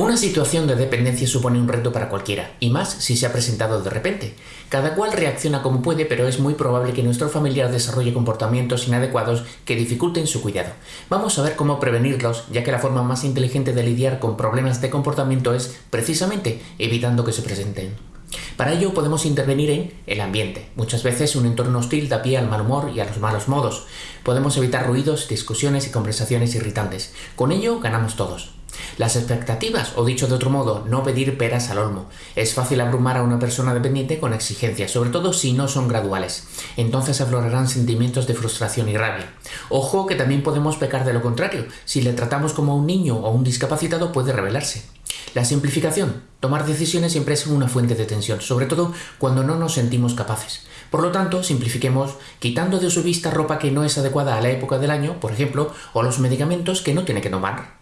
Una situación de dependencia supone un reto para cualquiera, y más si se ha presentado de repente. Cada cual reacciona como puede, pero es muy probable que nuestro familiar desarrolle comportamientos inadecuados que dificulten su cuidado. Vamos a ver cómo prevenirlos, ya que la forma más inteligente de lidiar con problemas de comportamiento es, precisamente, evitando que se presenten. Para ello podemos intervenir en el ambiente. Muchas veces un entorno hostil da pie al mal humor y a los malos modos. Podemos evitar ruidos, discusiones y conversaciones irritantes. Con ello ganamos todos. Las expectativas, o dicho de otro modo, no pedir peras al olmo. Es fácil abrumar a una persona dependiente con exigencias, sobre todo si no son graduales. Entonces aflorarán sentimientos de frustración y rabia. Ojo que también podemos pecar de lo contrario. Si le tratamos como un niño o un discapacitado puede rebelarse. La simplificación. Tomar decisiones siempre es una fuente de tensión, sobre todo cuando no nos sentimos capaces. Por lo tanto, simplifiquemos quitando de su vista ropa que no es adecuada a la época del año, por ejemplo, o los medicamentos que no tiene que tomar.